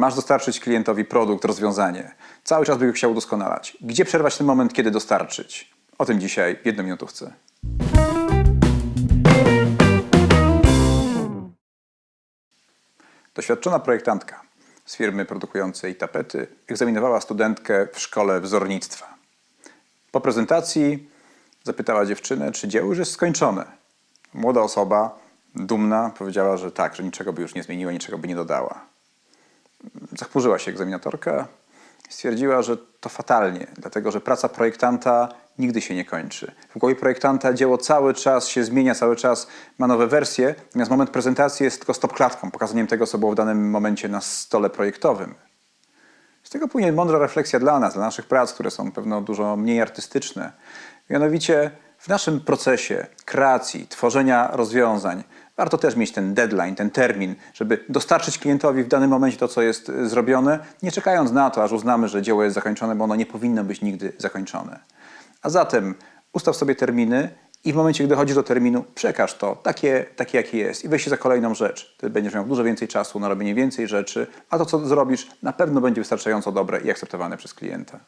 Masz dostarczyć klientowi produkt, rozwiązanie. Cały czas by go chciał udoskonalać. Gdzie przerwać ten moment, kiedy dostarczyć? O tym dzisiaj w jednominutówce. Doświadczona projektantka z firmy produkującej tapety egzaminowała studentkę w szkole wzornictwa. Po prezentacji zapytała dziewczynę, czy dzieło już jest skończone. Młoda osoba, dumna, powiedziała, że tak, że niczego by już nie zmieniła, niczego by nie dodała. Zachmurzyła się egzaminatorka stwierdziła, że to fatalnie, dlatego że praca projektanta nigdy się nie kończy. W głowie projektanta dzieło cały czas się zmienia, cały czas ma nowe wersje, natomiast moment prezentacji jest tylko stopklatką, pokazaniem tego, co było w danym momencie na stole projektowym. Z tego płynie mądra refleksja dla nas, dla naszych prac, które są pewno dużo mniej artystyczne. Mianowicie w naszym procesie kreacji, tworzenia rozwiązań warto też mieć ten deadline, ten termin, żeby dostarczyć klientowi w danym momencie to, co jest y, zrobione, nie czekając na to, aż uznamy, że dzieło jest zakończone, bo ono nie powinno być nigdy zakończone. A zatem ustaw sobie terminy i w momencie, gdy dochodzi do terminu, przekaż to takie, takie jakie jest i weź się za kolejną rzecz. Ty będziesz miał dużo więcej czasu na robienie więcej rzeczy, a to, co zrobisz, na pewno będzie wystarczająco dobre i akceptowane przez klienta.